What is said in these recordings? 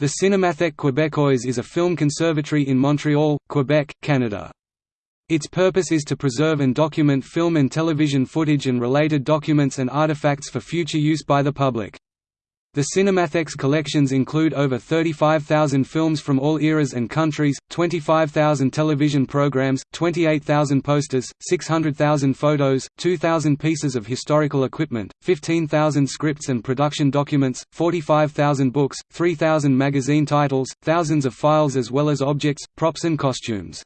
The Cinémathèque québécoise is a film conservatory in Montreal, Quebec, Canada. Its purpose is to preserve and document film and television footage and related documents and artifacts for future use by the public. The Cinémathèque's collections include over 35,000 films from all eras and countries, 25,000 television programs, 28,000 posters, 600,000 photos, 2,000 pieces of historical equipment, 15,000 scripts and production documents, 45,000 books, 3,000 magazine titles, thousands of files as well as objects, props and costumes.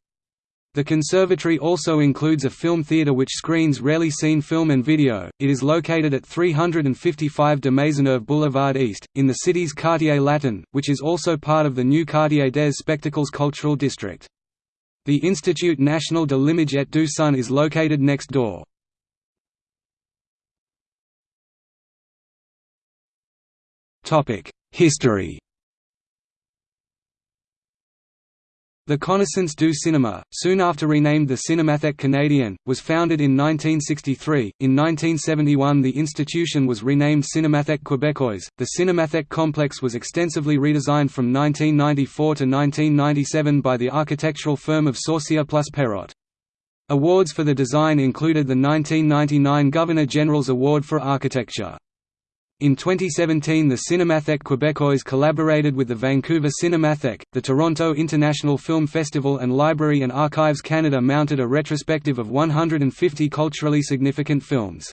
The conservatory also includes a film theatre which screens rarely seen film and video. It is located at 355 de Maisonneuve Boulevard East, in the city's Quartier Latin, which is also part of the new Quartier des Spectacles cultural district. The Institut National de l'Image et du Son is located next door. History The Connaissance du Cinéma, soon after renamed the Cinémathèque Canadienne, was founded in 1963. In 1971, the institution was renamed Cinémathèque Québécoise. The Cinémathèque complex was extensively redesigned from 1994 to 1997 by the architectural firm of Saucier plus Perrotte. Awards for the design included the 1999 Governor-General's Award for Architecture. In 2017 the Cinémathèque Québécoise collaborated with the Vancouver Cinemathèque, the Toronto International Film Festival and Library and Archives Canada mounted a retrospective of 150 culturally significant films.